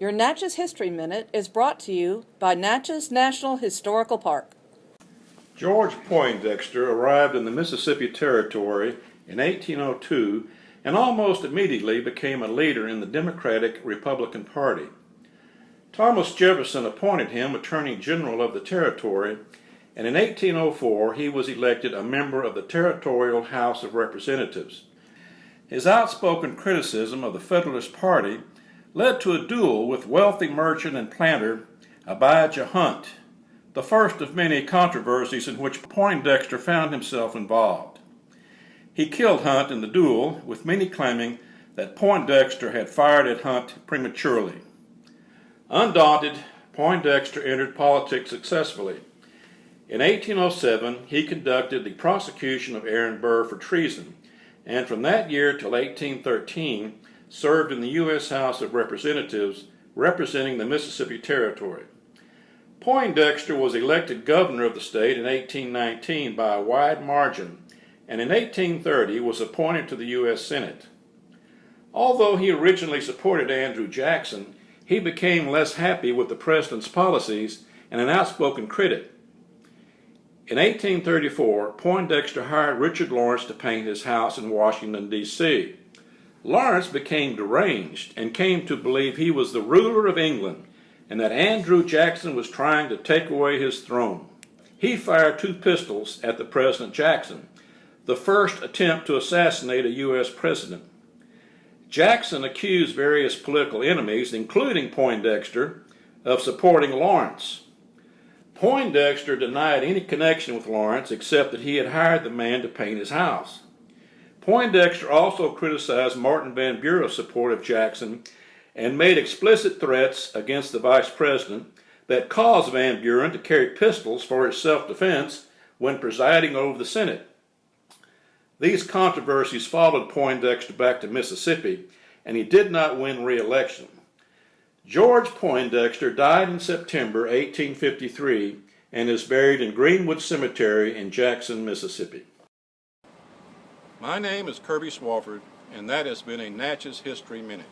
Your Natchez History Minute is brought to you by Natchez National Historical Park. George Poindexter arrived in the Mississippi Territory in 1802 and almost immediately became a leader in the Democratic Republican Party. Thomas Jefferson appointed him Attorney General of the Territory, and in 1804 he was elected a member of the Territorial House of Representatives. His outspoken criticism of the Federalist Party led to a duel with wealthy merchant and planter Abijah Hunt, the first of many controversies in which Poindexter found himself involved. He killed Hunt in the duel, with many claiming that Poindexter had fired at Hunt prematurely. Undaunted, Poindexter entered politics successfully. In 1807, he conducted the prosecution of Aaron Burr for treason, and from that year till 1813 served in the U.S. House of Representatives representing the Mississippi Territory. Poindexter was elected governor of the state in 1819 by a wide margin and in 1830 was appointed to the U.S. Senate. Although he originally supported Andrew Jackson, he became less happy with the president's policies and an outspoken critic. In 1834, Poindexter hired Richard Lawrence to paint his house in Washington, D.C. Lawrence became deranged and came to believe he was the ruler of England and that Andrew Jackson was trying to take away his throne. He fired two pistols at the President Jackson, the first attempt to assassinate a U.S. president. Jackson accused various political enemies, including Poindexter, of supporting Lawrence. Poindexter denied any connection with Lawrence except that he had hired the man to paint his house. Poindexter also criticized Martin Van Buren's support of Jackson and made explicit threats against the vice president that caused Van Buren to carry pistols for his self-defense when presiding over the Senate. These controversies followed Poindexter back to Mississippi, and he did not win re-election. George Poindexter died in September 1853 and is buried in Greenwood Cemetery in Jackson, Mississippi. My name is Kirby Swafford, and that has been a Natchez History Minute.